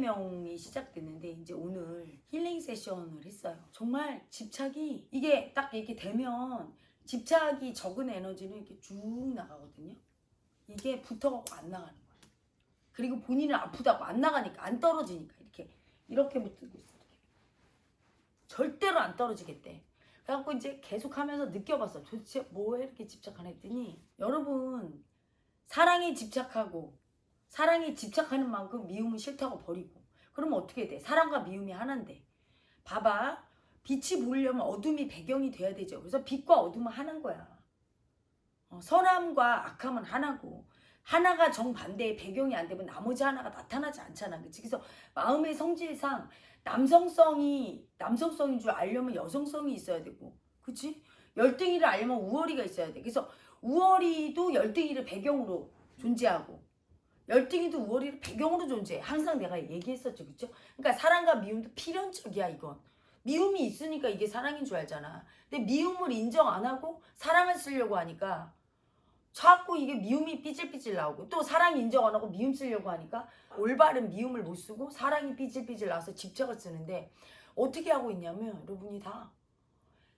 명이 시작됐는데 이제 오늘 힐링 세션을 했어요. 정말 집착이 이게 딱 이렇게 되면 집착이 적은 에너지는 이렇게 쭉 나가거든요. 이게 붙어갖고 안 나가는 거야. 그리고 본인은 아프다고 안 나가니까 안 떨어지니까 이렇게 이렇게 붙고 있어. 이렇게. 절대로 안 떨어지겠대. 그래갖고 이제 계속 하면서 느껴봤어. 도대체 뭐에 이렇게 집착하나 했더니 여러분 사랑에 집착하고 사랑에 집착하는 만큼 미움은 싫다고 버리고 그러면 어떻게 돼? 사랑과 미움이 하나인데 봐봐 빛이 보이려면 어둠이 배경이 돼야 되죠. 그래서 빛과 어둠은 하나인 거야. 어, 선함과 악함은 하나고 하나가 정반대의 배경이 안 되면 나머지 하나가 나타나지 않잖아. 그치? 그래서 마음의 성질상 남성성이 남성성인 줄 알려면 여성성이 있어야 되고 그치? 열등이를 알려면 우월이가 있어야 돼. 그래서 우월이도 열등이를 배경으로 존재하고 열등이도 우월이를 배경으로 존재해. 항상 내가 얘기했었죠. 그쵸? 그러니까 사랑과 미움도 필연적이야 이건. 미움이 있으니까 이게 사랑인 줄 알잖아. 근데 미움을 인정 안 하고 사랑을 쓰려고 하니까 자꾸 이게 미움이 삐질삐질 나오고 또 사랑 인정 안 하고 미움 쓰려고 하니까 올바른 미움을 못 쓰고 사랑이 삐질삐질 나와서 집착을 쓰는데 어떻게 하고 있냐면 여러분이 다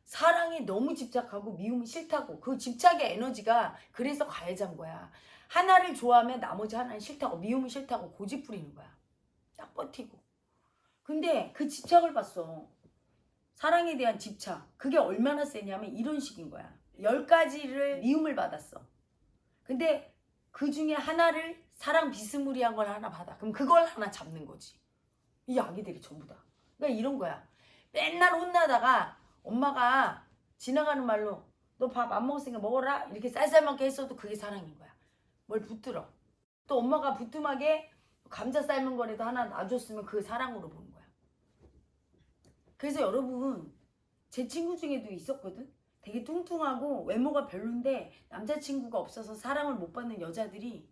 사랑에 너무 집착하고 미움이 싫다고 그 집착의 에너지가 그래서 가해자인 거야. 하나를 좋아하면 나머지 하나는 싫다고 미움은 싫다고 고집 부리는 거야. 딱 버티고. 근데 그 집착을 봤어. 사랑에 대한 집착. 그게 얼마나 세냐면 이런 식인 거야. 열 가지를 미움을 받았어. 근데 그 중에 하나를 사랑 비스무리한 걸 하나 받아. 그럼 그걸 하나 잡는 거지. 이 아기들이 전부 다. 그러니까 이런 거야. 맨날 혼나다가 엄마가 지나가는 말로 너 밥 안 먹었으니까 먹어라 이렇게 쌀쌀먹게 했어도 그게 사랑인 거야. 뭘 붙들어. 또 엄마가 부뚜막에 감자 삶은 거라도 하나 놔줬으면 그게 사랑으로 보는 거야. 그래서 여러분 제 친구 중에도 있었거든. 되게 뚱뚱하고 외모가 별론데 남자친구가 없어서 사랑을 못 받는 여자들이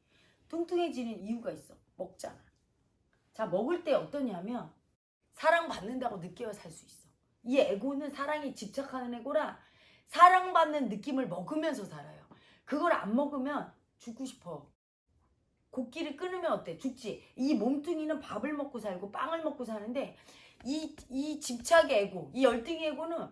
뚱뚱해지는 이유가 있어. 먹잖아. 자 먹을 때 어떠냐면 사랑받는다고 느껴야 살 수 있어. 이 에고는 사랑에 집착하는 에고라 사랑받는 느낌을 먹으면서 살아요. 그걸 안 먹으면 죽고 싶어. 곡기를 끊으면 어때? 죽지. 이 몸뚱이는 밥을 먹고 살고 빵을 먹고 사는데 이, 이 집착의 에고, 이 열등의 에고는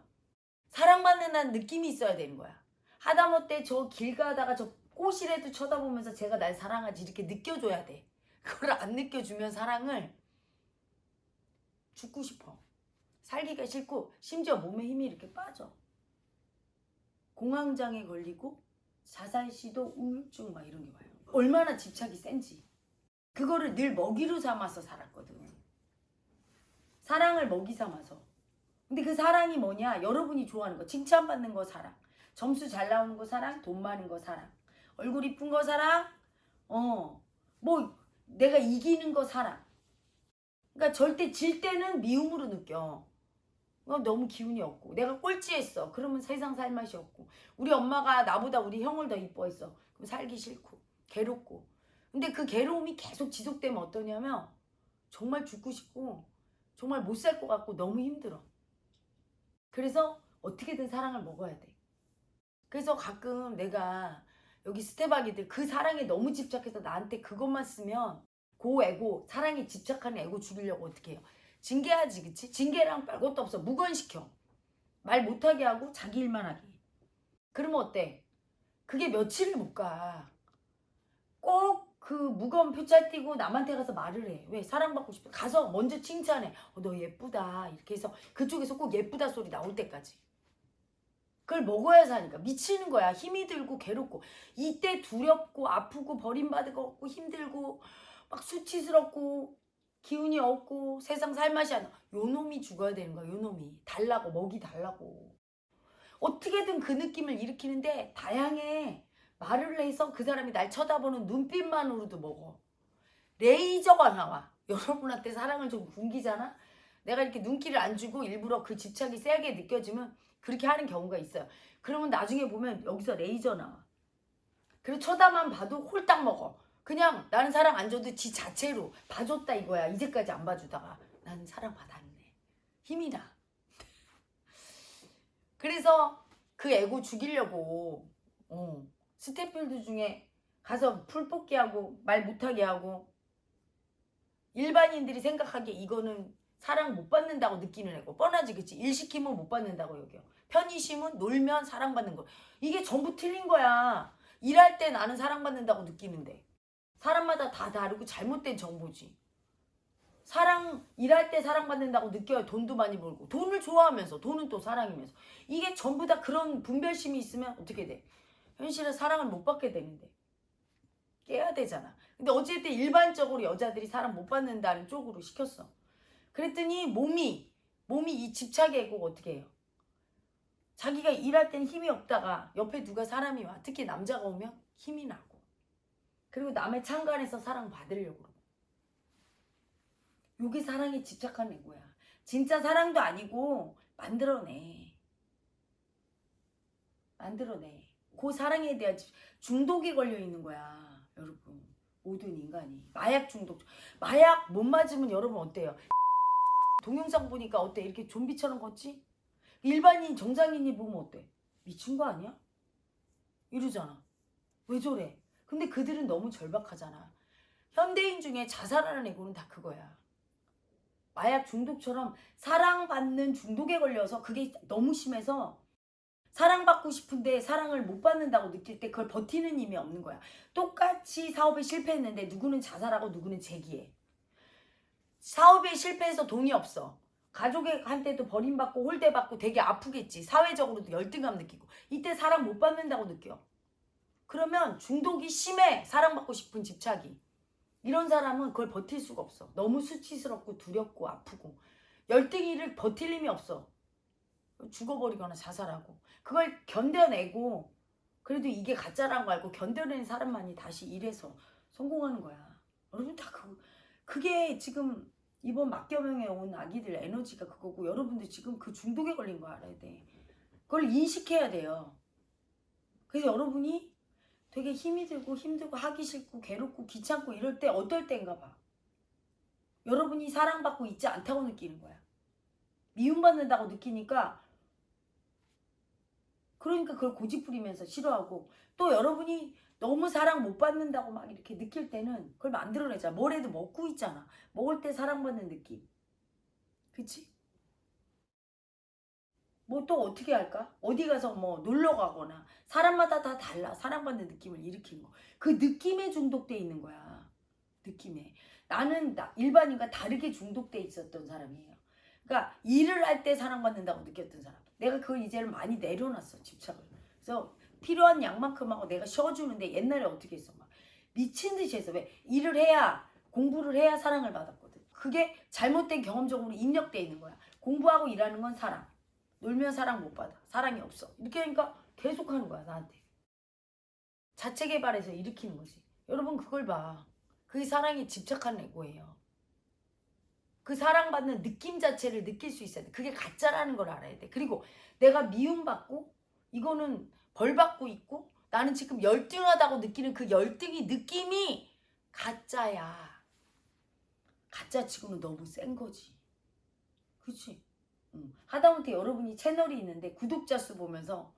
사랑받는다는 느낌이 있어야 되는 거야. 하다못해 저 길 가다가 저 꽃이라도 쳐다보면서 제가 날 사랑하지 이렇게 느껴줘야 돼. 그걸 안 느껴주면 사랑을 죽고 싶어. 살기가 싫고 심지어 몸에 힘이 이렇게 빠져. 공황장애 걸리고 자살 시도 우울증 막 이런 게 와요. 얼마나 집착이 센지. 그거를 늘 먹이로 삼아서 살았거든. 사랑을 먹이 삼아서. 근데 그 사랑이 뭐냐? 여러분이 좋아하는 거. 칭찬받는 거 사랑. 점수 잘 나오는 거 사랑. 돈 많은 거 사랑. 얼굴 이쁜 거 사랑. 어. 뭐 내가 이기는 거 사랑. 그러니까 절대 질 때는 미움으로 느껴. 그럼 너무 기운이 없고 내가 꼴찌했어. 그러면 세상 살 맛이 없고 우리 엄마가 나보다 우리 형을 더 이뻐했어. 그럼 살기 싫고 괴롭고 근데 그 괴로움이 계속 지속되면 어떠냐면 정말 죽고 싶고 정말 못 살 것 같고 너무 힘들어. 그래서 어떻게든 사랑을 먹어야 돼. 그래서 가끔 내가 여기 스테바기들 그 사랑에 너무 집착해서 나한테 그것만 쓰면 고 에고 사랑에 집착하는 에고 죽이려고 어떻게 해요. 징계하지 그치? 징계랑 별 것도 없어. 무건시켜. 말 못하게 하고 자기 일만 하게. 그러면 어때? 그게 며칠을 못 가. 꼭 그 무거운 표짤 띄고 남한테 가서 말을 해. 왜? 사랑받고 싶어. 가서 먼저 칭찬해. 어, 너 예쁘다. 이렇게 해서 그쪽에서 꼭 예쁘다 소리 나올 때까지. 그걸 먹어야 사니까 미치는 거야. 힘이 들고 괴롭고 이때 두렵고 아프고 같고 힘들고 막 수치스럽고 기운이 없고 세상 살맛이 안 나. 요 놈이 죽어야 되는 거야. 요 놈이. 달라고 먹이 달라고. 어떻게든 그 느낌을 일으키는데 다양해. 말을 해서 그 사람이 날 쳐다보는 눈빛만으로도 먹어. 레이저가 나와. 여러분한테 사랑을 좀 굶기잖아. 내가 이렇게 눈길을 안 주고 일부러 그 집착이 세게 느껴지면 그렇게 하는 경우가 있어요. 그러면 나중에 보면 여기서 레이저 나와. 그리고 쳐다만 봐도 홀딱 먹어. 그냥 나는 사랑 안 줘도 지 자체로 봐줬다 이거야. 이제까지 안 봐주다가 나는 사랑 받았네. 힘이 나. 그래서 그 애고 죽이려고 어, 스태프들 중에 가서 풀 뽑기 하고 말 못하게 하고 일반인들이 생각하기에 이거는 사랑 못 받는다고 느끼는 애고 뻔하지 그치 일 시키면 못 받는다고 여겨 편의심은 놀면 사랑받는 거 이게 전부 틀린 거야 일할 때 나는 사랑받는다고 느끼는데 사람마다 다 다르고 잘못된 정보지. 사랑 일할 때 사랑받는다고 느껴야 돈도 많이 벌고 돈을 좋아하면서 돈은 또 사랑이면서. 이게 전부 다 그런 분별심이 있으면 어떻게 돼? 현실은 사랑을 못 받게 되는데. 깨야 되잖아. 근데 어쨌든 일반적으로 여자들이 사랑 못 받는다는 쪽으로 시켰어. 그랬더니 몸이 몸이 이 집착의 애고 어떻게 해요? 자기가 일할 땐 힘이 없다가 옆에 누가 사람이 와. 특히 남자가 오면 힘이 나고 그리고 남의 창간에서 사랑 받으려고 그러고 요게 사랑에 집착한 애고야 진짜 사랑도 아니고 만들어내 만들어내 그 사랑에 대한 집- 중독이 걸려 있는 거야 여러분 모든 인간이 마약 중독 마약 못 맞으면 여러분 어때요? 동영상 보니까 어때? 이렇게 좀비처럼 걷지? 일반인 정상인이 보면 어때? 미친 거 아니야? 이러잖아. 왜 저래? 근데 그들은 너무 절박하잖아. 현대인 중에 자살하는 애고는 다 그거야. 마약 중독처럼 사랑받는 중독에 걸려서 그게 너무 심해서 사랑받고 싶은데 사랑을 못 받는다고 느낄 때 그걸 버티는 힘이 없는 거야. 똑같이 사업에 실패했는데 누구는 자살하고 누구는 재기해. 사업에 실패해서 돈이 없어. 가족한테도 버림받고 홀대받고 되게 아프겠지. 사회적으로도 열등감 느끼고. 이때 사랑 못 받는다고 느껴. 그러면 중독이 심해. 사랑받고 싶은 집착이. 이런 사람은 그걸 버틸 수가 없어. 너무 수치스럽고 두렵고 아프고. 열등이를 버틸 힘이 없어. 죽어버리거나 자살하고. 그걸 견뎌내고 그래도 이게 가짜라는 거 알고 견뎌낸 사람만이 다시 일해서 성공하는 거야. 여러분 다 그, 그게 지금 이번 막겨명에 온 아기들 에너지가 그거고 여러분들 지금 그 중독에 걸린 거 알아야 돼. 그걸 인식해야 돼요. 그래서 여러분이 되게 힘이 들고 힘들고 하기 싫고 괴롭고 귀찮고 이럴 때 어떨 때인가 봐. 여러분이 사랑받고 있지 않다고 느끼는 거야. 미움받는다고 느끼니까 그러니까 그걸 고집부리면서 싫어하고 또 여러분이 너무 사랑 못 받는다고 막 이렇게 느낄 때는 그걸 만들어내자. 뭐래도 먹고 있잖아. 먹을 때 사랑받는 느낌. 그치? 뭐 또 어떻게 할까? 어디 가서 뭐 놀러 가거나 사람마다 다 달라. 사랑받는 느낌을 일으키는 거. 그 느낌에 중독돼 있는 거야. 느낌에. 나는 나- 일반인과 다르게 중독돼 있었던 사람이에요. 그러니까 일을 할 때 사랑받는다고 느꼈던 사람. 내가 그걸 이제는 많이 내려놨어. 집착을. 그래서 필요한 양만큼 하고 내가 쉬어주는데 옛날에 어떻게 했어? 막 미친 듯이 했어. 왜? 일을 해야 공부를 해야 사랑을 받았거든. 그게 잘못된 경험적으로 입력돼 있는 거야. 공부하고 일하는 건 사랑. 놀면 사랑 못 받아. 사랑이 없어. 이렇게 하니까 계속 하는 거야 나한테. 자체 개발해서 일으키는 거지. 여러분 그걸 봐. 그게 사랑에 집착하는 애고예요. 그 사랑받는 느낌 자체를 느낄 수 있어야 돼. 그게 가짜라는 걸 알아야 돼. 그리고 내가 미움받고 이거는 벌받고 있고 나는 지금 열등하다고 느끼는 그 열등이 느낌이 가짜야. 가짜 치고는 너무 센 거지. 그치? 응. 하다못해 여러분이 채널이 있는데 구독자 수 보면서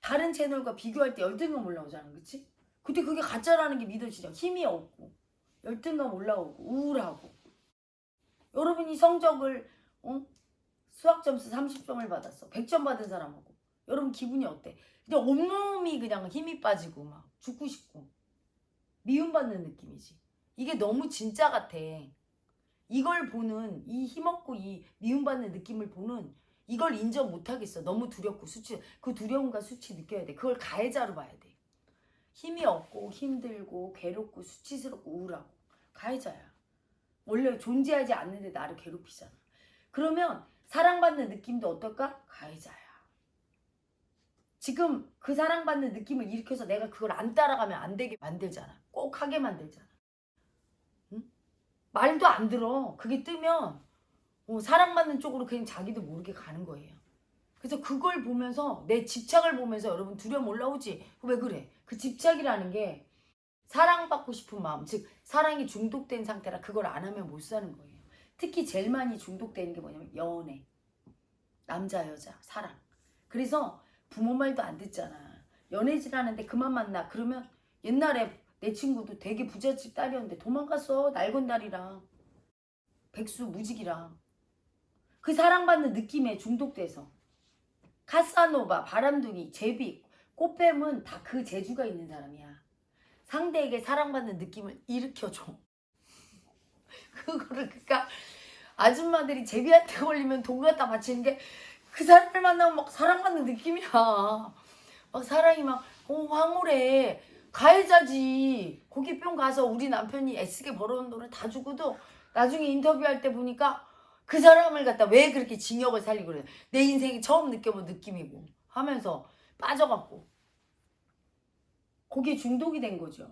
다른 채널과 비교할 때 열등감 올라오잖아. 그치? 근데 그게 가짜라는 게 믿어지죠. 힘이 없고 열등감 올라오고 우울하고 여러분이 성적을 어? 수학 점수 30점을 받았어. 100점 받은 사람하고 여러분 기분이 어때? 그냥 온몸이 그냥 힘이 빠지고 막 죽고 싶고 미움받는 느낌이지. 이게 너무 진짜 같아. 이걸 보는 이 힘없고 이 미움받는 느낌을 보는 이걸 인정 못하겠어. 너무 두렵고 수치 그 두려움과 수치 느껴야 돼. 그걸 가해자로 봐야 돼. 힘이 없고 힘들고 괴롭고 수치스럽고 우울하고 가해자야. 원래 존재하지 않는데 나를 괴롭히잖아. 그러면 사랑받는 느낌도 어떨까? 가해자야. 지금 그 사랑받는 느낌을 일으켜서 내가 그걸 안 따라가면 안 되게 만들잖아. 꼭 하게 만들잖아. 응? 말도 안 들어. 그게 뜨면 어, 사랑받는 쪽으로 그냥 자기도 모르게 가는 거예요. 그래서 그걸 보면서 내 집착을 보면서 여러분 두려움 올라오지? 왜 그래? 그 집착이라는 게 사랑받고 싶은 마음, 즉 사랑이 중독된 상태라 그걸 안 하면 못 사는 거예요. 특히 제일 많이 중독되는 게 뭐냐면 연애, 남자 여자 사랑. 그래서 부모 말도 안 듣잖아. 연애질 하는데 그만 만나. 그러면 옛날에 내 친구도 되게 부잣집 딸이었는데 도망갔어. 날건 날이랑. 백수 무직이랑 그 사랑받는 느낌에 중독돼서 카사노바, 바람둥이, 제비, 꽃뱀은 다 그 재주가 있는 사람이야. 상대에게 사랑받는 느낌을 일으켜줘. 그거를 그니까 아줌마들이 제비한테 걸리면 돈 갖다 바치는 게 그 사람을 만나면 막 사랑받는 느낌이야. 막 사랑이 막 어, 황홀해. 가해자지. 거기 뿅 가서 우리 남편이 애쓰게 벌어온 돈을 다 주고도 나중에 인터뷰할 때 보니까 그 사람을 갖다 왜 그렇게 징역을 살리고 그래. 내 인생이 처음 느껴본 느낌이고 하면서 빠져갖고 거기에 중독이 된 거죠.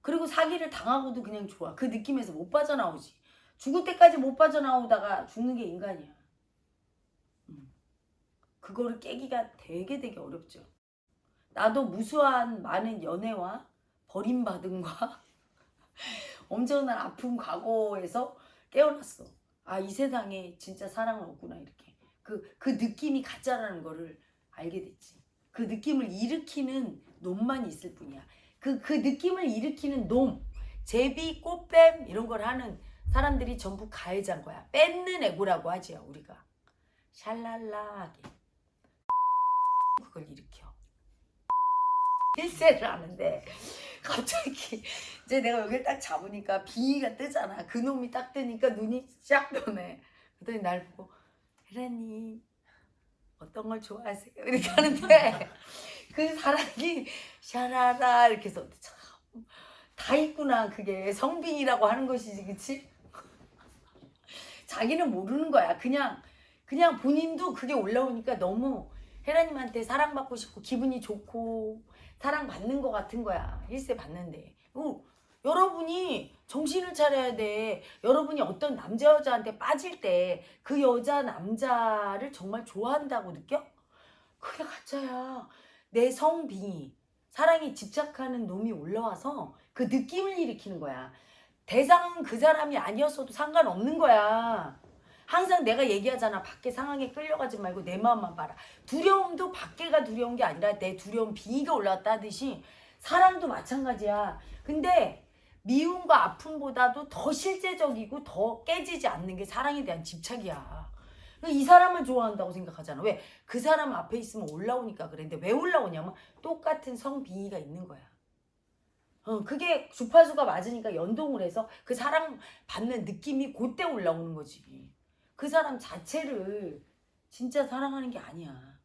그리고 사기를 당하고도 그냥 좋아. 그 느낌에서 못 빠져나오지. 죽을 때까지 못 빠져나오다가 죽는 게 인간이야. 음. 그거를 깨기가 되게 되게 어렵죠. 나도 무수한 많은 연애와 버림받음과 엄청난 아픈 과거에서 깨어났어. 아, 이 세상에 진짜 사랑은 없구나, 이렇게. 그, 그 느낌이 가짜라는 거를 알게 됐지. 그 느낌을 일으키는 놈만 있을 뿐이야. 그, 그 느낌을 일으키는 놈, 제비, 꽃뱀, 이런 걸 하는 사람들이 전부 가해자인 거야. 뺏는 애고라고 하지요, 우리가. 샬랄라하게. 그걸 일으켜. 일세를 하는데 갑자기 이제 내가 여기를 딱 잡으니까 비위가 뜨잖아. 그 놈이 딱 뜨니까 눈이 쫙 변해. 그랬더니 날 보고 혜란님 어떤 걸 좋아하세요? 이렇게 하는데 그 사람이 샤라라 이렇게 해서 참, 다 있구나 그게 성빈이라고 하는 것이지 그치? 자기는 모르는 거야. 그냥 그냥 본인도 그게 올라오니까 너무 혜라님한테 사랑받고 싶고 기분이 좋고 사랑받는 것 같은 거야. 일세 받는데. 어, 여러분이 정신을 차려야 돼. 여러분이 어떤 남자 여자한테 빠질 때 그 여자 남자를 정말 좋아한다고 느껴? 그게 가짜야. 내 성빙이 사랑에 집착하는 놈이 올라와서 그 느낌을 일으키는 거야. 대상은 그 사람이 아니었어도 상관없는 거야. 항상 내가 얘기하잖아. 밖에 상황에 끌려가지 말고 내 마음만 봐라. 두려움도 밖에가 두려운 게 아니라 내 두려움 빙의가 올라왔다 하듯이 사랑도 마찬가지야. 근데 미움과 아픔보다도 더 실제적이고 더 깨지지 않는 게 사랑에 대한 집착이야. 이 사람을 좋아한다고 생각하잖아. 왜? 그 사람 앞에 있으면 올라오니까 그랬는데 왜 올라오냐면 똑같은 성빙의가 있는 거야. 어, 그게 주파수가 맞으니까 연동을 해서 그 사랑 받는 느낌이 그때 올라오는 거지. 그 사람 자체를 진짜 사랑하는 게 아니야.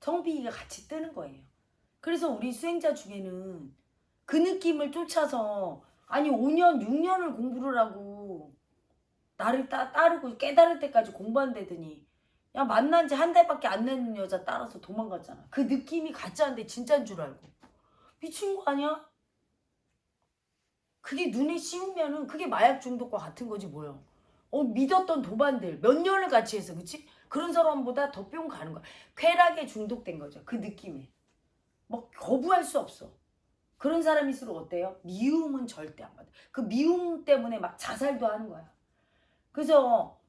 성비가 같이 뜨는 거예요. 그래서 우리 수행자 중에는 그 느낌을 쫓아서 아니 5년 6년을 공부를 하고 나를 따, 따르고 깨달을 때까지 공부한다더니 야 만난 지 한 달밖에 안된 여자 따라서 도망갔잖아. 그 느낌이 가짜인데 진짜인 줄 알고. 미친 거 아니야? 그게 눈에 씌우면은 그게 마약 중독과 같은 거지 뭐야. 어 믿었던 도반들 몇 년을 같이 해서 그치? 그런 사람보다 더 뿅 가는 거야. 쾌락에 중독된 거죠. 그 느낌에. 뭐 거부할 수 없어. 그런 사람일수록 어때요? 미움은 절대 안 받아. 그 미움 때문에 막 자살도 하는 거야. 그래서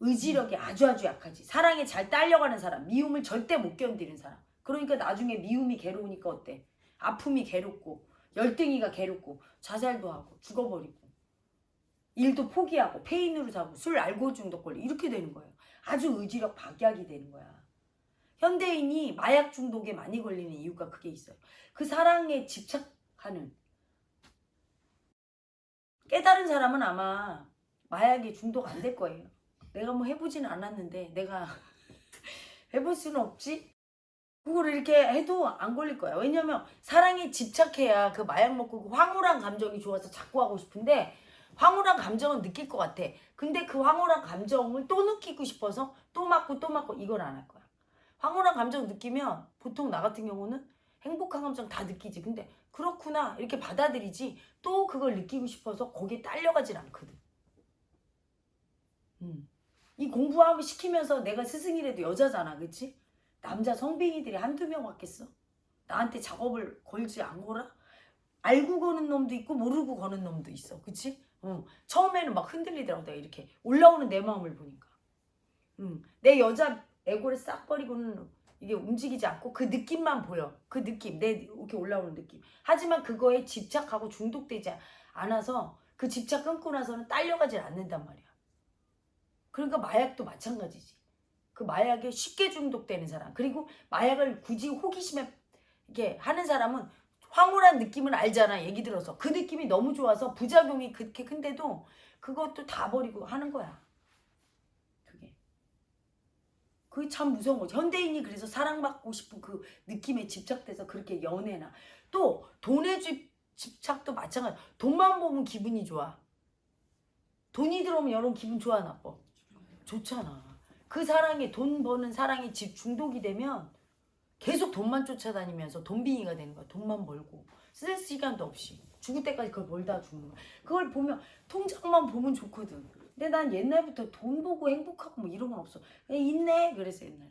의지력이 아주 아주 약하지. 사랑에 잘 딸려가는 사람. 미움을 절대 못 견디는 사람. 그러니까 나중에 미움이 괴로우니까 어때? 아픔이 괴롭고 열등이가 괴롭고 자살도 하고 죽어버리고 일도 포기하고 페인으로 자고 술 알코올 중독 걸리 이렇게 되는 거예요. 아주 의지력 박약이 되는 거야. 현대인이 마약 중독에 많이 걸리는 이유가 그게 있어요. 그 사랑에 집착하는 깨달은 사람은 아마 마약에 중독 안 될 거예요. 내가 뭐 해보지는 않았는데 내가 해볼 수는 없지? 그걸 이렇게 해도 안 걸릴 거야. 왜냐면 사랑에 집착해야 그 마약 먹고 그 황홀한 감정이 좋아서 자꾸 하고 싶은데 황홀한 감정은 느낄 것 같아. 근데 그 황홀한 감정을 또 느끼고 싶어서 또 맞고 또 맞고 이걸 안 할 거야. 황홀한 감정 느끼면 보통 나 같은 경우는 행복한 감정 다 느끼지. 근데 그렇구나 이렇게 받아들이지 또 그걸 느끼고 싶어서 거기에 딸려가진 않거든. 음. 이 공부하고 시키면서 내가 스승이라도 여자잖아. 그치? 남자 성빙이들이 한두 명 왔겠어? 나한테 작업을 걸지 안 걸어? 알고 거는 놈도 있고 모르고 거는 놈도 있어. 그치? 어, 처음에는 막 흔들리더라고 내가 이렇게 올라오는 내 마음을 보니까 음, 내 여자 에고를 싹 버리고는 이게 움직이지 않고 그 느낌만 보여 그 느낌 내 이렇게 올라오는 느낌 하지만 그거에 집착하고 중독되지 않아서 그 집착 끊고 나서는 딸려가질 않는단 말이야. 그러니까 마약도 마찬가지지. 그 마약에 쉽게 중독되는 사람 그리고 마약을 굳이 호기심에 이렇게 하는 사람은 황홀한 느낌은 알잖아 얘기 들어서. 그 느낌이 너무 좋아서 부작용이 그렇게 큰데도 그것도 다 버리고 하는 거야. 그게. 그게 참 무서운 거지. 현대인이 그래서 사랑받고 싶은 그 느낌에 집착돼서 그렇게 연애나. 또 돈에 집, 집착도 마찬가지. 돈만 보면 기분이 좋아. 돈이 들어오면 여러분 기분 좋아 나빠? 좋잖아. 그 사랑에 돈 버는 사랑이 집 중독이 되면 계속 돈만 쫓아다니면서 돈빙이가 되는 거야. 돈만 벌고 쓸 시간도 없이 죽을 때까지 그걸 벌다 죽는 거야. 그걸 보면 통장만 보면 좋거든. 근데 난 옛날부터 돈 보고 행복하고 뭐 이런 건 없어. 그냥 있네 그래서 옛날에.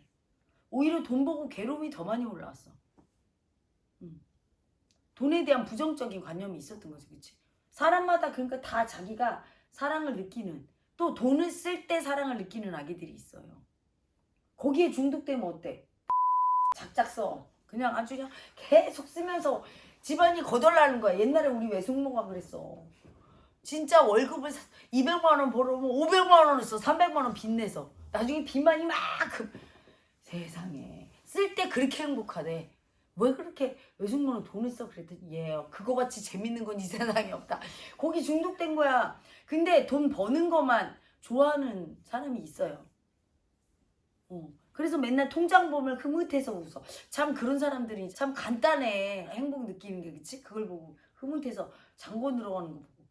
오히려 돈 보고 괴로움이 더 많이 올라왔어. 음. 돈에 대한 부정적인 관념이 있었던 거지, 그치? 사람마다 그러니까 다 자기가 사랑을 느끼는 또 돈을 쓸 때 사랑을 느끼는 아기들이 있어요. 거기에 중독되면 어때? 작작 써. 그냥 아주 그냥 계속 쓰면서 집안이 거덜나는 거야. 옛날에 우리 외숙모가 그랬어. 진짜 월급을 200만 원 벌어오면 500만 원을 써. 300만 원 빚내서. 나중에 빚만 이만큼. 세상에. 쓸 때 그렇게 행복하대. 왜 그렇게 외숙모는 돈을 써 그랬더니 얘 그거 같이 재밌는 건 이 세상에 없다. 거기 중독된 거야. 근데 돈 버는 것만 좋아하는 사람이 있어요. 어. 그래서 맨날 통장 보면 흐뭇해서 웃어. 참 그런 사람들이 참 간단해. 행복 느끼는 게 그치? 그걸 보고 흐뭇해서 장고 들어가는 거 보고.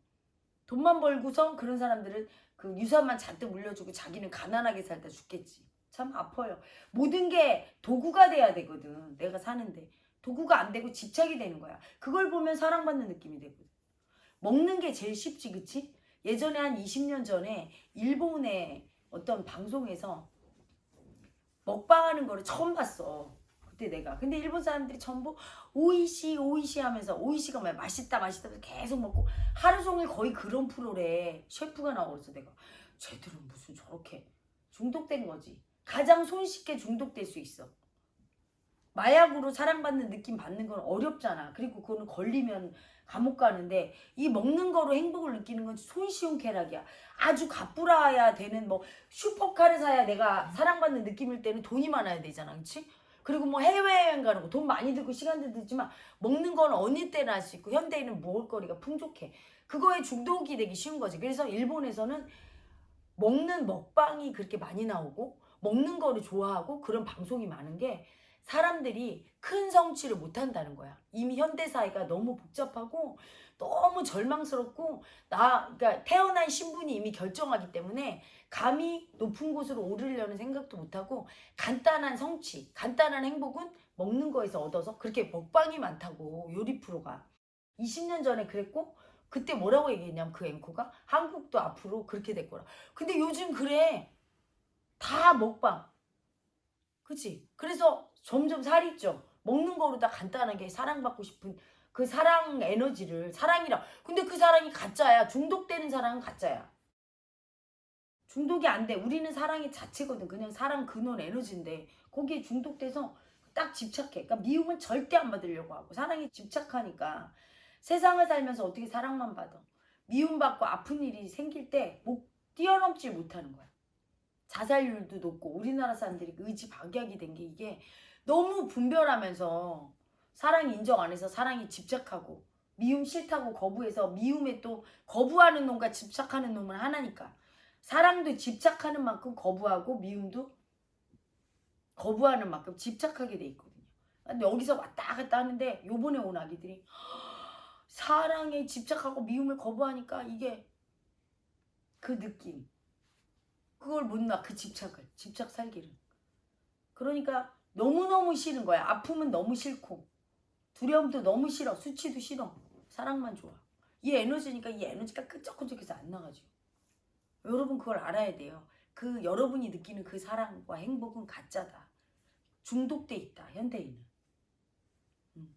돈만 벌고서 그런 사람들은 그 유산만 잔뜩 물려주고 자기는 가난하게 살다 죽겠지. 참 아파요. 모든 게 도구가 돼야 되거든. 내가 사는데. 도구가 안 되고 집착이 되는 거야. 그걸 보면 사랑받는 느낌이 되거든. 먹는 게 제일 쉽지, 그치? 예전에 한 20년 전에 일본의 어떤 방송에서 먹방하는 거를 처음 봤어. 그때 내가. 근데 일본 사람들이 전부 오이시 오이시 하면서 오이시가 뭐야 맛있다 맛있다 계속 먹고 하루 종일 거의 그런 프로래 셰프가 나오면서 내가 쟤들은 무슨 저렇게 중독된 거지. 가장 손쉽게 중독될 수 있어. 마약으로 사랑받는 느낌 받는 건 어렵잖아. 그리고 그거는 걸리면 감옥 가는데 이 먹는 거로 행복을 느끼는 건 손쉬운 쾌락이야. 아주 가뿌라야 되는 뭐 슈퍼카를 사야 내가 사랑받는 느낌일 때는 돈이 많아야 되잖아. 그치? 그리고 뭐 해외여행 가는 거 돈 많이 들고 시간도 들지만 먹는 건 어느 때나 할 수 있고 현대인은 먹을거리가 풍족해. 그거에 중독이 되기 쉬운 거지. 그래서 일본에서는 먹는 먹방이 그렇게 많이 나오고 먹는 거를 좋아하고 그런 방송이 많은 게 사람들이 큰 성취를 못 한다는 거야. 이미 현대 사회가 너무 복잡하고 너무 절망스럽고 나 그러니까 태어난 신분이 이미 결정하기 때문에 감히 높은 곳으로 오르려는 생각도 못 하고 간단한 성취, 간단한 행복은 먹는 거에서 얻어서 그렇게 먹방이 많다고 요리 프로가 20년 전에 그랬고 그때 뭐라고 얘기했냐면 그 앵커가 한국도 앞으로 그렇게 될 거라. 근데 요즘 그래. 다 먹방. 그치? 그래서 점점 살이 쪄. 먹는 거로 다 간단하게 사랑받고 싶은 그 사랑 에너지를 사랑이라. 근데 그 사랑이 가짜야. 중독되는 사랑은 가짜야. 중독이 안 돼. 우리는 사랑의 자체거든. 그냥 사랑 근원 에너지인데 거기에 중독돼서 딱 집착해. 그러니까 미움은 절대 안 받으려고 하고 사랑에 집착하니까 세상을 살면서 어떻게 사랑만 받아. 미움받고 아픈 일이 생길 때목 뛰어넘지 못하는 거야. 자살률도 높고 우리나라 사람들이 의지 박약이 된 게 이게 너무 분별하면서 사랑 인정 안 해서 사랑이 집착하고 미움 싫다고 거부해서 미움에 또 거부하는 놈과 집착하는 놈은 하나니까 사랑도 집착하는 만큼 거부하고 미움도 거부하는 만큼 집착하게 돼 있거든요. 근데 여기서 왔다 갔다 하는데 요번에 온 아기들이 사랑에 집착하고 미움을 거부하니까 이게 그 느낌 그걸 못 놔 그 집착을. 집착 살기를. 그러니까 너무너무 싫은 거야. 아픔은 너무 싫고. 두려움도 너무 싫어. 수치도 싫어. 사랑만 좋아. 이 에너지니까 이 에너지가 끈적끈적해서 안 나가죠 여러분 그걸 알아야 돼요. 그 여러분이 느끼는 그 사랑과 행복은 가짜다. 중독돼 있다. 현대인은. 음.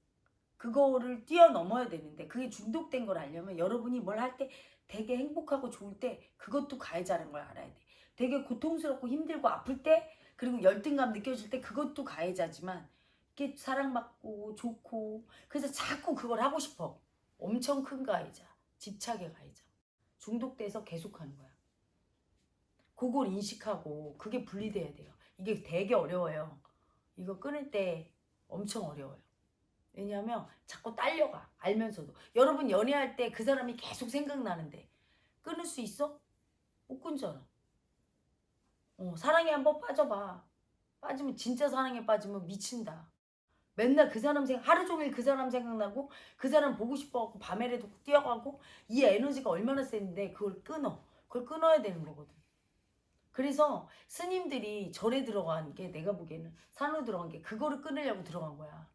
그거를 뛰어넘어야 되는데 그게 중독된 걸 알려면 여러분이 뭘 할 때 되게 행복하고 좋을 때 그것도 가해자는 걸 알아야 돼 되게 고통스럽고 힘들고 아플 때 그리고 열등감 느껴질 때 그것도 가해자지만 이게 사랑받고 좋고 그래서 자꾸 그걸 하고 싶어 엄청 큰 가해자 집착의 가해자 중독돼서 계속하는 거야. 그걸 인식하고 그게 분리돼야 돼요. 이게 되게 어려워요. 이거 끊을 때 엄청 어려워요. 왜냐하면 자꾸 딸려가 알면서도 여러분 연애할 때 그 사람이 계속 생각나는데 끊을 수 있어? 못 끊잖아. 어, 사랑에 한번 빠져봐. 빠지면 진짜 사랑에 빠지면 미친다. 맨날 그 사람 생각 하루 종일 그 사람 생각나고 그 사람 보고 싶어갖고 밤에라도 뛰어가고 이 에너지가 얼마나 센데 그걸 끊어. 그걸 끊어야 되는 거거든. 그래서 스님들이 절에 들어간 게 내가 보기에는 산으로 들어간 게 그거를 끊으려고 들어간 거야.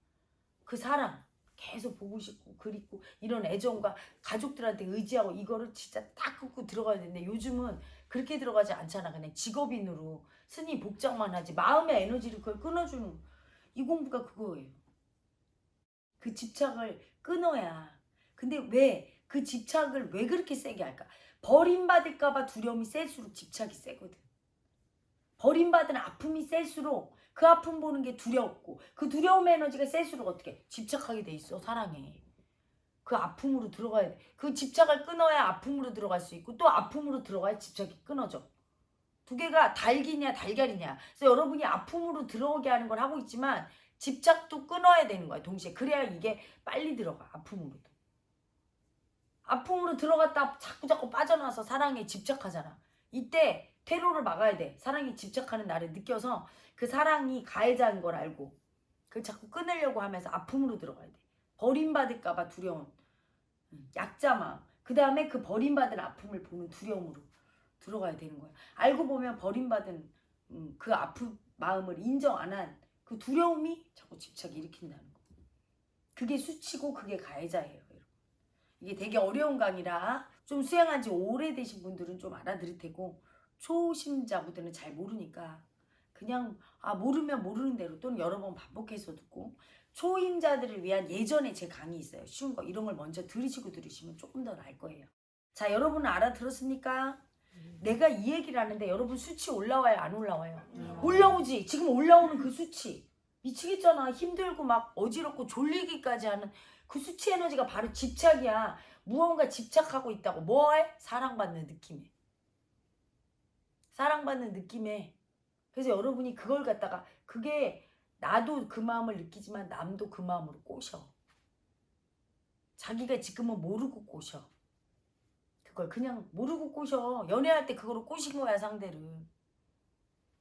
그 사랑 계속 보고 싶고 그립고 이런 애정과 가족들한테 의지하고 이거를 진짜 딱 끊고 들어가야 되는데 요즘은 그렇게 들어가지 않잖아. 그냥 직업인으로 스님 복장만 하지 마음의 에너지를 그걸 끊어주는 이 공부가 그거예요. 그 집착을 끊어야. 근데 왜 그 집착을 왜 그렇게 세게 할까? 버림받을까봐 두려움이 셀수록 집착이 세거든. 버림받은 아픔이 셀수록 그 아픔 보는 게 두렵고 그 두려움 에너지가 셀수록 어떻게 집착하게 돼 있어 사랑에 그 아픔으로 들어가야 돼. 그 집착을 끊어야 아픔으로 들어갈 수 있고 또 아픔으로 들어가야 집착이 끊어져. 두 개가 달기냐 달걀이냐. 그래서 여러분이 아픔으로 들어오게 하는 걸 하고 있지만 집착도 끊어야 되는 거야 동시에. 그래야 이게 빨리 들어가 아픔으로도. 아픔으로 들어갔다 자꾸 자꾸 빠져나와서 사랑에 집착하잖아. 이때 테러를 막아야 돼. 사랑이 집착하는 나를 느껴서 그 사랑이 가해자인 걸 알고 그 자꾸 끊으려고 하면서 아픔으로 들어가야 돼. 버림받을까 봐 두려운. 음, 약자마음. 그 다음에 그 버림받은 아픔을 보는 두려움으로 들어가야 되는 거야. 알고 보면 버림받은 음, 그 아픈 마음을 인정 안 한 그 두려움이 자꾸 집착 일으킨다는 거. 그게 수치고 그게 가해자예요. 여러분. 이게 되게 어려운 강의라 좀 수행한 지 오래되신 분들은 좀 알아들을 테고 초심자분들은 잘 모르니까 그냥 아 모르면 모르는 대로 또는 여러 번 반복해서 듣고 초임자들을 위한 예전에 제 강의 있어요. 쉬운 거. 이런 걸 먼저 들으시고 들으시면 조금 더 나을 거예요. 자 여러분 알아들었습니까? 내가 이 얘기를 하는데 여러분 수치 올라와요? 안 올라와요? 올라오지. 지금 올라오는 그 수치. 미치겠잖아. 힘들고 막 어지럽고 졸리기까지 하는 그 수치 에너지가 바로 집착이야. 무언가 집착하고 있다고. 뭐해? 사랑받는 느낌에. 사랑받는 느낌에. 그래서 여러분이 그걸 갖다가 그게 나도 그 마음을 느끼지만 남도 그 마음으로 꼬셔. 자기가 지금은 모르고 꼬셔. 그걸 그냥 모르고 꼬셔. 연애할 때 그거로 꼬신 거야 상대를.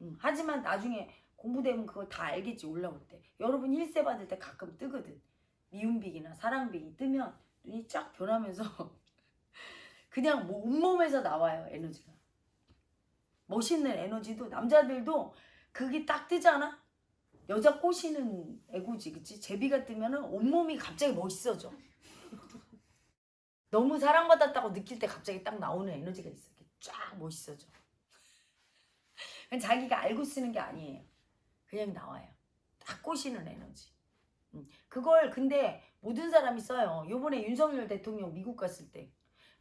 음, 하지만 나중에 공부되면 그걸 다 알겠지 올라올 때. 여러분 일세 받을 때 가끔 뜨거든. 미운빅이나 사랑빅이 뜨면 눈이 쫙 변하면서 그냥 뭐 온몸에서 나와요 에너지가. 멋있는 에너지도 남자들도 그게 딱 뜨잖아 여자 꼬시는 애고지 그치? 제비가 뜨면 은 온몸이 갑자기 멋있어져. 너무 사랑받았다고 느낄 때 갑자기 딱 나오는 에너지가 있어. 쫙 멋있어져. 자기가 알고 쓰는 게 아니에요. 그냥 나와요. 딱 꼬시는 에너지. 음, 그걸 근데 모든 사람이 써요. 요번에 윤석열 대통령 미국 갔을 때.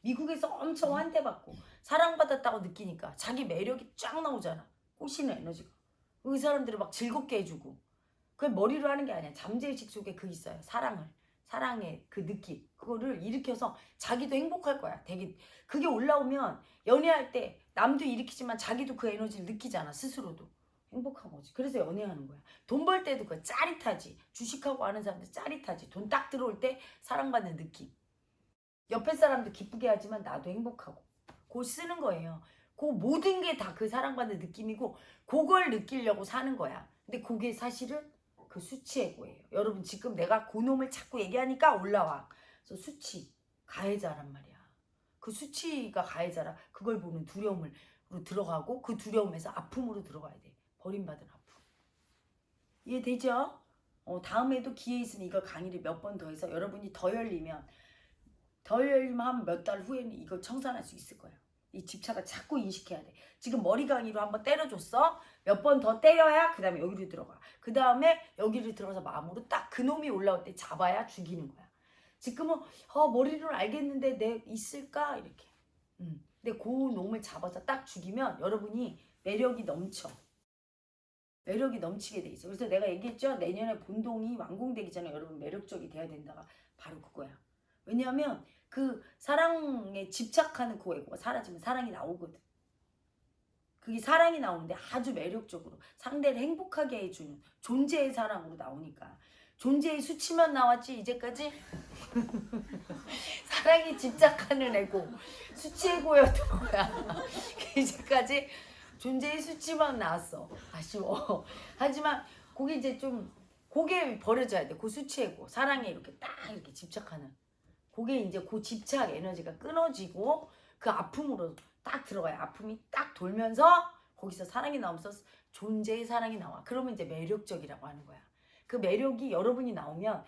미국에서 엄청 환대받고 사랑받았다고 느끼니까 자기 매력이 쫙 나오잖아. 꼬시는 에너지가 그 사람들을 막 즐겁게 해주고. 그게 머리로 하는 게 아니야. 잠재의식 속에 그 있어요. 사랑을. 사랑의 그 느낌. 그거를 일으켜서 자기도 행복할 거야. 되게 그게 올라오면 연애할 때 남도 일으키지만 자기도 그 에너지를 느끼잖아 스스로도. 행복한 거지. 그래서 연애하는 거야. 돈 벌 때도 그 짜릿하지. 주식하고 하는 사람들 짜릿하지. 돈 딱 들어올 때 사랑받는 느낌. 옆에 사람도 기쁘게 하지만 나도 행복하고. 그걸 쓰는 거예요 그 모든 게 다 그 사랑받는 느낌이고 그걸 느끼려고 사는 거야 근데 그게 사실은 그 수치의고예요. 여러분 지금 내가 고놈을 자꾸 얘기하니까 올라와. 그래서 수치, 가해자란 말이야. 그 수치가 가해자라 그걸 보는 두려움으로 들어가고 그 두려움에서 아픔으로 들어가야 돼. 버림받은 아픔. 이해되죠? 어, 다음에도 기회 있으니 이걸 강의를 몇 번 더 해서 여러분이 더 열리면 더 열리면 한 몇 달 후에는 이걸 청산할 수 있을 거예요. 이 집착을 자꾸 인식해야 돼. 지금 머리 강의로 한번 때려줬어. 몇 번 더 때려야 그 다음에 여기로 들어가. 그 다음에 여기를 들어가서 마음으로 딱 그놈이 올라올 때 잡아야 죽이는 거야. 지금은 어, 머리로 알겠는데 내 있을까? 이렇게. 음. 근데 그 놈을 잡아서 딱 죽이면 여러분이 매력이 넘쳐. 매력이 넘치게 돼 있어. 그래서 내가 얘기했죠. 내년에 본동이 완공되기 전에 여러분 매력적이 돼야 된다가 바로 그거야. 왜냐하면 그 사랑에 집착하는 그 에고가 사라지면 사랑이 나오거든. 그게 사랑이 나오는데 아주 매력적으로 상대를 행복하게 해주는 존재의 사랑으로 나오니까. 존재의 수치만 나왔지 이제까지? 사랑에 집착하는 에고 수치 에고였던 거야. 이제까지 존재의 수치만 나왔어. 아쉬워. 하지만 그게 이제 좀 그게 버려져야 돼. 그 수치 에고 사랑에 이렇게 딱 이렇게 집착하는 그게 이제 그 집착 에너지가 끊어지고 그 아픔으로 딱 들어가요. 아픔이 딱 돌면서 거기서 사랑이 나오면서 존재의 사랑이 나와. 그러면 이제 매력적이라고 하는 거야. 그 매력이 여러분이 나오면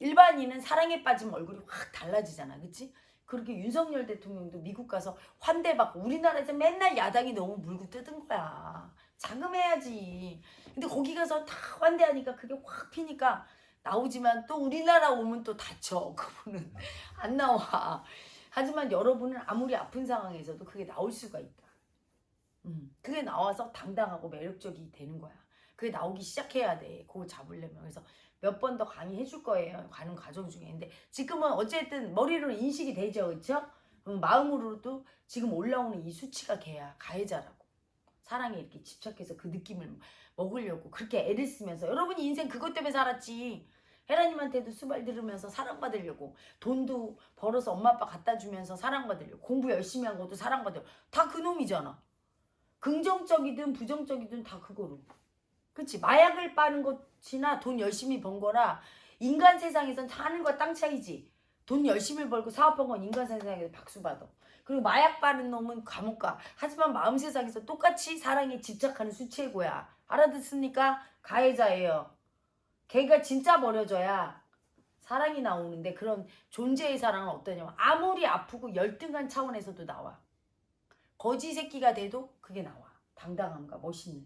일반인은 사랑에 빠지면 얼굴이 확 달라지잖아. 그치? 그렇게 윤석열 대통령도 미국 가서 환대받고 우리나라에서 맨날 야당이 너무 물고 뜯은 거야. 자금해야지. 근데 거기 가서 다 환대하니까 그게 확 피니까 나오지만 또 우리나라 오면 또 다쳐. 그분은 안 나와. 하지만 여러분은 아무리 아픈 상황에서도 그게 나올 수가 있다. 음, 그게 나와서 당당하고 매력적이 되는 거야. 그게 나오기 시작해야 돼. 그거 잡으려면. 그래서 몇 번 더 강의해 줄 거예요. 가는 과정 중에. 근데 지금은 어쨌든 머리로 인식이 되죠. 음, 마음으로도 지금 올라오는 이 수치가 걔야. 가해자라고. 사랑에 이렇게 집착해서 그 느낌을 먹으려고 그렇게 애를 쓰면서 여러분이 인생 그것 때문에 살았지. 헤라님한테도 수발 들으면서 사랑받으려고 돈도 벌어서 엄마 아빠 갖다 주면서 사랑받으려고 공부 열심히 한 것도 사랑받으려고 다 그놈이잖아. 긍정적이든 부정적이든 다 그거로. 그치? 마약을 빠는 것이나 돈 열심히 번 거라 인간 세상에선 하늘과 땅 차이지. 돈 열심히 벌고 사업한 건 인간 세상에서 박수 받아. 그리고 마약 빠는 놈은 감옥 가. 하지만 마음 세상에서 똑같이 사랑에 집착하는 수치고야. 알아듣습니까? 가해자예요. 걔가 진짜 버려져야 사랑이 나오는데 그런 존재의 사랑은 어떠냐면 아무리 아프고 열등한 차원에서도 나와. 거지 새끼가 돼도 그게 나와. 당당함과 멋있는.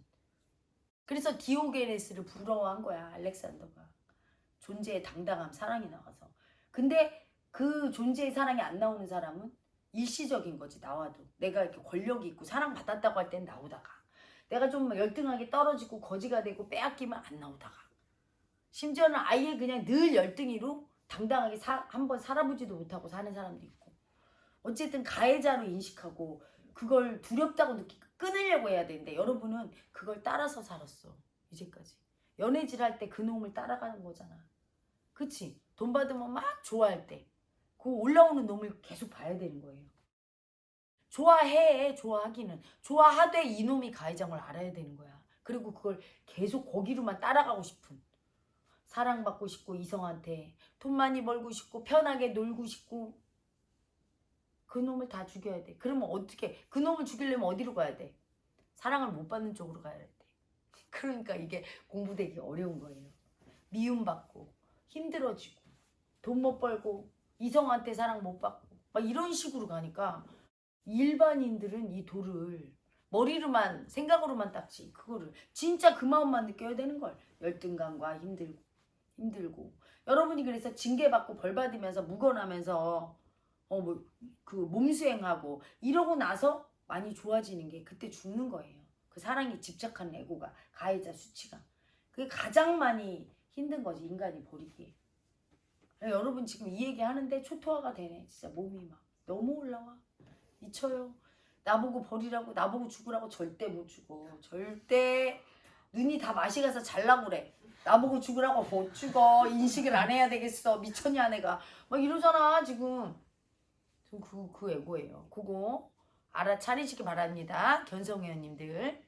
그래서 디오게네스를 부러워한 거야 알렉산더가. 존재의 당당함, 사랑이 나와서. 근데 그 존재의 사랑이 안 나오는 사람은 일시적인 거지 나와도. 내가 이렇게 권력이 있고 사랑받았다고 할 땐 나오다가. 내가 좀 열등하게 떨어지고 거지가 되고 빼앗기면 안 나오다가. 심지어는 아예 그냥 늘 열등이로 당당하게 한번 살아보지도 못하고 사는 사람도 있고 어쨌든 가해자로 인식하고 그걸 두렵다고 느끼고 끊으려고 해야 되는데 여러분은 그걸 따라서 살았어 이제까지 연애질 할 때 그 놈을 따라가는 거잖아 그치? 돈 받으면 막 좋아할 때 그 올라오는 놈을 계속 봐야 되는 거예요 좋아해 좋아하기는 좋아하되 이놈이 걸 알아야 되는 거야 그리고 그걸 계속 거기로만 따라가고 싶은 사랑받고 싶고 이성한테 돈 많이 벌고 싶고 편하게 놀고 싶고 그 놈을 다 죽여야 돼. 그러면 어떻게 그 놈을 죽이려면 어디로 가야 돼? 사랑을 못 받는 쪽으로 가야 돼. 그러니까 이게 공부되기 어려운 거예요. 미움받고 힘들어지고 돈 못 벌고 이성한테 사랑 못 받고 막 이런 식으로 가니까 일반인들은 이 돌을 머리로만 생각으로만 닦지 그거를 진짜 그 마음만 느껴야 되는 걸 열등감과 힘들고 힘들고 여러분이 그래서 징계받고 벌받으면서 묵어나면서 어 뭐 그 몸수행하고 이러고 나서 많이 좋아지는 게 그때 죽는 거예요. 그 사랑에 집착한 애고가 가해자 수치가 그게 가장 많이 힘든 거지 인간이 버리기에. 여러분 지금 이 얘기 하는데 초토화가 되네. 진짜 몸이 막 너무 올라와. 미쳐요. 나보고 버리라고 나보고 죽으라고 절대 못 죽어. 절대 눈이 다 맛이 가서 잘라고 그래. 나보고 죽으라고 못 죽어. 인식을 안 해야 되겠어. 미쳤냐 내가. 막 이러잖아 지금. 그, 그 애고예요. 그거 알아차리시기 바랍니다. 견성회원님들.